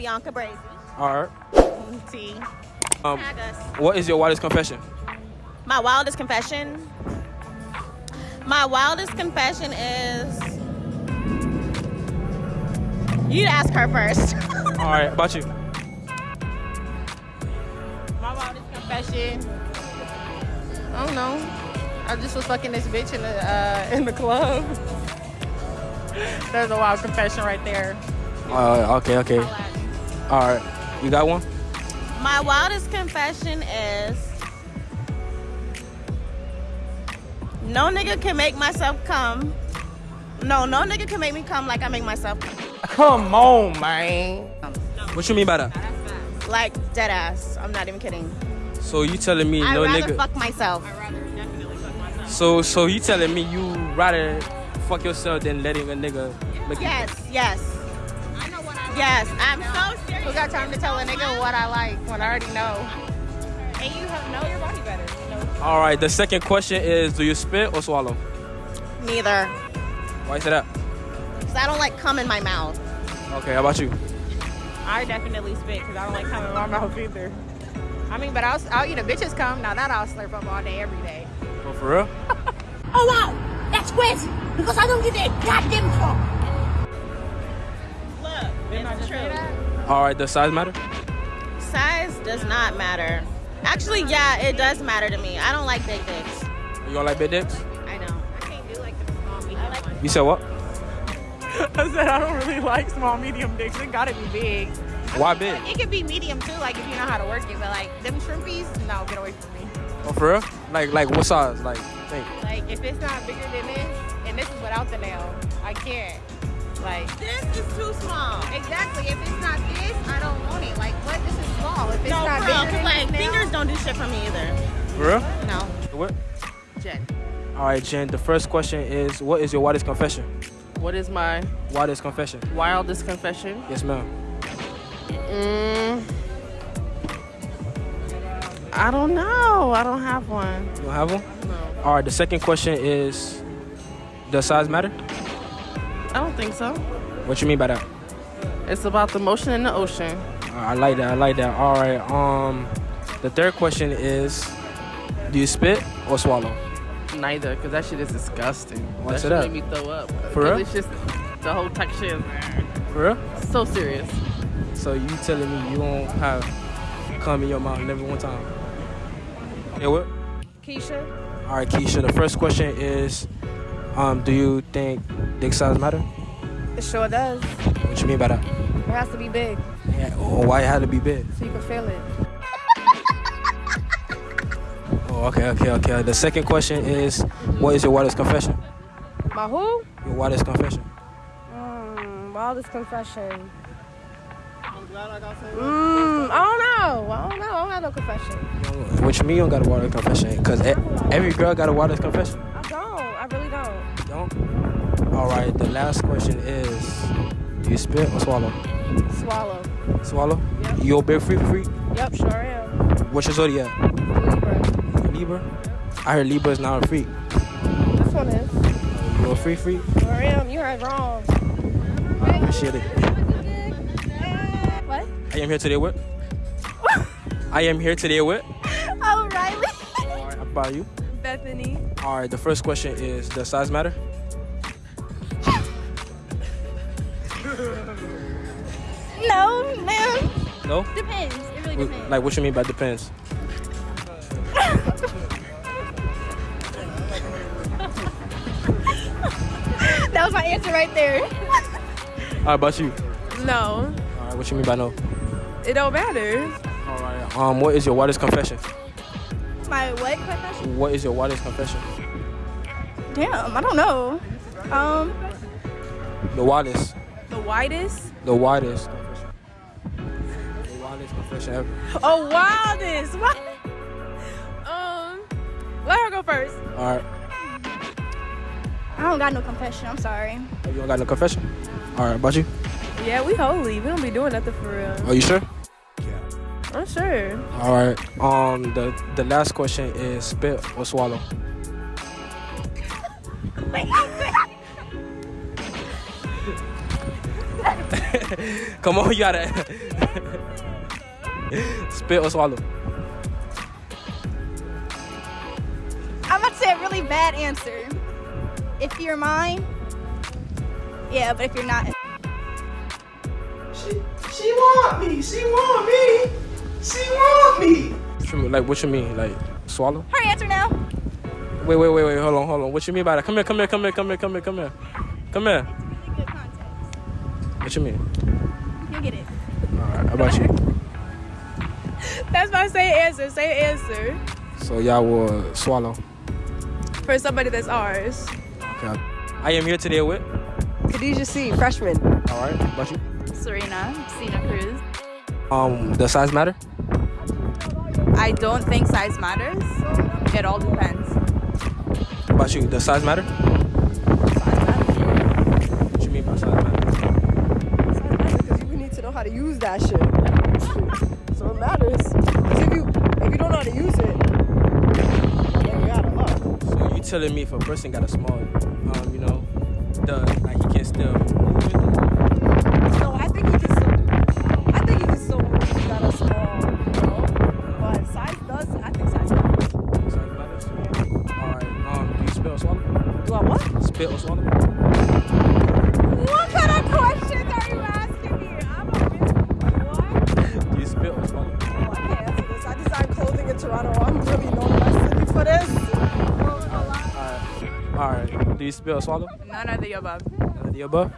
Bianca Brazy. All right. T. Um, Tag us. what is your wildest confession? My wildest confession. My wildest confession is. You'd ask her first. All right. About you? My wildest confession. I don't know. I just was fucking this bitch in the uh, in the club. There's a wild confession right there. Uh, okay. Okay. All right. You got one? My wildest confession is. No nigga can make myself come. No, no nigga can make me come like I make myself come. Come on, man. What you mean by that? Like dead ass. I'm not even kidding. So you telling me no nigga. I'd no rather nigga? fuck myself. So so you telling me you rather fuck yourself than letting a nigga make you? Yes, yes, yes. Yes, I'm so serious. Who got time to tell a nigga what I like when I already know? And you have know your body better. Know? All right. The second question is: Do you spit or swallow? Neither. Why is say that? Because I don't like cum in my mouth. Okay. How about you? I definitely spit because I don't like cum in my mouth either. I mean, but I'll, I'll eat a bitch's cum. Now that I'll slurp up all day, every day. Oh, for real? Oh wow, that's crazy because I don't get a goddamn fuck. Look, it's true. All right. Does size matter? Size does not matter. Actually, yeah, it does matter to me. I don't like big dicks. You don't like big dicks? I don't. I can't do like the small medium one. You said what? I said I don't really like small medium dicks. It gotta be big. Why big? It could be medium too, like if you know how to work it. But like them shrimpies, no, get away from me. Oh, for real? Like like what size? Like think. Like if it's not bigger than this, and this is without the nail, I can't. Like This is too small. exactly, if it's not this, I don't want it. Like what? This is small. If it's No, not for real, bigger 'cause, than like this nail, fingers don't do shit for me either. For real? No, What? Jen. All right, Jen. The first question is: What is your wildest confession? What is my Wildest confession? wildest confession? Yes, ma'am. Mm, I don't know. I don't have one. You don't have one? No. All right. The second question is: Does size matter? I don't think so. What you mean by that? It's about the motion in the ocean. I like that. I like that. All right. Um, the third question is: Do you spit or swallow? Neither, because that shit is disgusting. Why that shit that? made me throw up. For 'Cause real? It's just the whole texture is For real? so serious. So you telling me you don't have cum in your mouth never one time? Yeah. What? Keisha. All right, Keisha. The first question is: Um, do you think dick size matter? It sure does. What you mean by that? It has to be big Yeah. Or why it had to be big? so you can feel it. Oh, okay, okay, okay. The second question is: What is your wildest confession? My who? Your wildest confession. Mm, wildest confession. I'm glad I got mm, I don't know. I don't know. I don't have no confession. What you mean you don't got a wildest confession? Because every girl got a wildest confession. All right. The last question is: Do you spit or swallow? Swallow. Swallow. Yep. You a big freak freak? Yep, sure am. What's your zodiac? Libra. Libra. I heard Libra is not a freak. This one is. You a freak freak? Sure am. You heard wrong. I appreciate it. What? I am here today with. I am here today with. Oh, Riley. All right. How about you? Bethany. All right. The first question is: Does size matter? No, man. No. Depends. It really depends. Like what you mean by depends? That was my answer right there. How about you? No, All right. What you mean by no? it don't matter. All right. Um. What is your wildest confession? My what confession? What is your wildest confession? Damn, I don't know. Um, The wildest. The widest. The widest confession. The wildest confession ever. Oh, wildest. What? Um, let her go first. All right. I don't got no confession. I'm sorry. You don't got no confession? All right. About you? Yeah, we holy. We don't be doing nothing for real. Are you sure? Yeah. I'm sure. All right. Um. The the last question is spit or swallow. Come on, you gotta. spit or swallow. I'm about to say a really bad answer. If you're mine, yeah, but if you're not, She, she want me. She want me. She want me. What you Like, what you mean? Like, swallow? her answer now. Wait, wait, wait, wait. Hold on, hold on. What you mean by that? Come here, come here, come here, come here, come here, come here. Come here. Really good context. What you mean? You get it. Alright, how about you? That's my same answer. Same answer So y'all will swallow. for somebody that's ours. Okay. I am here today with. Khadijah C, freshman. Alright, how about you? Serena, Cena Cruz. Um, does size matter? I don't think size matters. It all depends. How about you? Does size matter? What you mean by size matter? Because you need to know how to use that shit. so it matters. 'Cause if you if you don't know how to use it, then you out of luck. So you telling me if a person got a small, um, you know, the like he can still move it? No, I think he can still do. I think he can still move if he got a small, you know. But size does, I think size matters. Size matters. All right. Um, do you spit or swallow? Do I what? Spit or swallow? You or swallow? None of the above. None of the above.